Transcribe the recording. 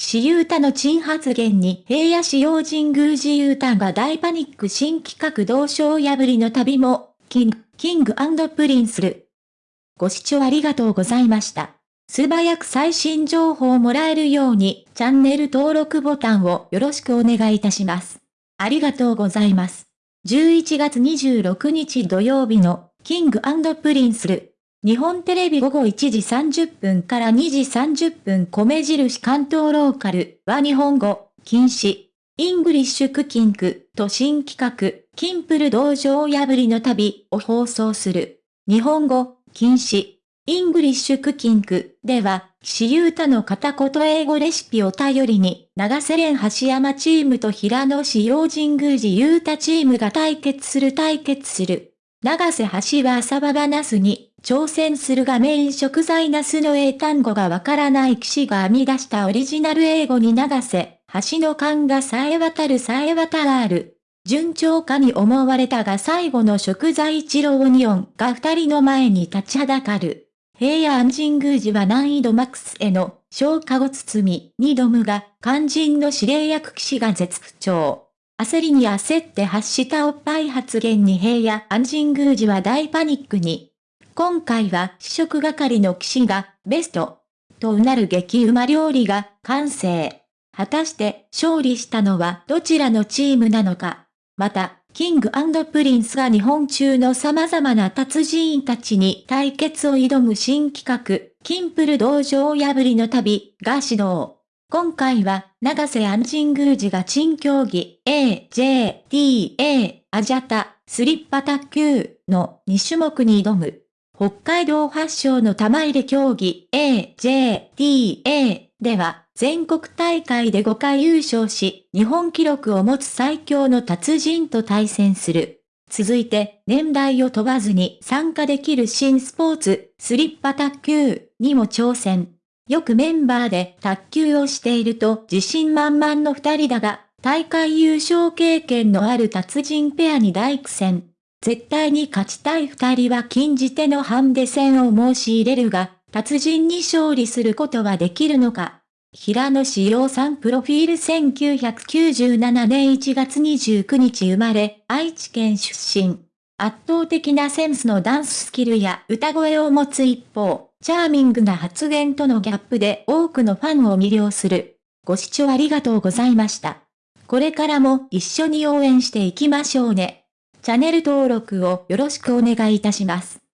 岸優太の珍発言に平野紫耀神宮寺勇太が大パニック新企画道場破りの旅も、キング、キングプリンスル。ご視聴ありがとうございました。素早く最新情報をもらえるように、チャンネル登録ボタンをよろしくお願いいたします。ありがとうございます。11月26日土曜日の、キングプリンスル。日本テレビ午後1時30分から2時30分米印関東ローカルは日本語、禁止、イングリッシュクッキングと新企画、キンプル道場破りの旅を放送する。日本語、禁止、イングリッシュクッキングでは、岸優太の片言英語レシピを頼りに、永瀬廉髙橋海人チームと平野紫耀神宮寺勇太チームが対決する対決する。永瀬髙橋は麻婆茄子に、挑戦するがメイン食材ナスの英単語がわからない岸が編み出したオリジナル英語に永瀬、髙橋の勘がさえ渡るさえ渡らる。順調かに思われたが最後の食材一郎オニオンが二人の前に立ちはだかる。平野安神宮寺は難易度マックスへの消化を包み、二度無が肝心の指令役騎士が絶不調。焦りに焦って発したおっぱい発言に平野安神宮寺は大パニックに。今回は試食係の騎士がベストとうなる激うま料理が完成。果たして勝利したのはどちらのチームなのか。また、キングプリンスが日本中の様々な達人たちに対決を挑む新企画、キンプル道場破りの旅が始動。今回は、永瀬廉神宮寺が珍競技 A、J、T、A、アジャタ、スリッパ卓球の2種目に挑む。北海道発祥の玉入れ競技 AJTA では全国大会で5回優勝し、日本記録を持つ最強の達人と対戦する。続いて、年代を問わずに参加できる新スポーツ、スリッパ卓球にも挑戦。よくメンバーで卓球をしていると自信満々の二人だが、大会優勝経験のある達人ペアに大苦戦。絶対に勝ちたい二人は禁じ手のハンデ戦を申し入れるが、達人に勝利することはできるのか。平野志陽さんプロフィール1997年1月29日生まれ、愛知県出身。圧倒的なセンスのダンススキルや歌声を持つ一方、チャーミングな発言とのギャップで多くのファンを魅了する。ご視聴ありがとうございました。これからも一緒に応援していきましょうね。チャンネル登録をよろしくお願いいたします。